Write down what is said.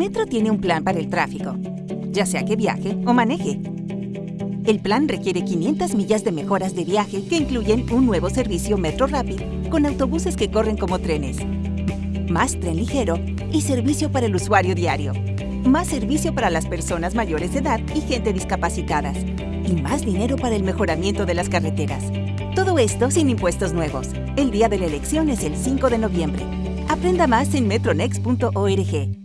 Metro tiene un plan para el tráfico, ya sea que viaje o maneje. El plan requiere 500 millas de mejoras de viaje que incluyen un nuevo servicio Metro Rapid con autobuses que corren como trenes, más tren ligero y servicio para el usuario diario, más servicio para las personas mayores de edad y gente discapacitadas, y más dinero para el mejoramiento de las carreteras. Todo esto sin impuestos nuevos. El día de la elección es el 5 de noviembre. Aprenda más en metronext.org.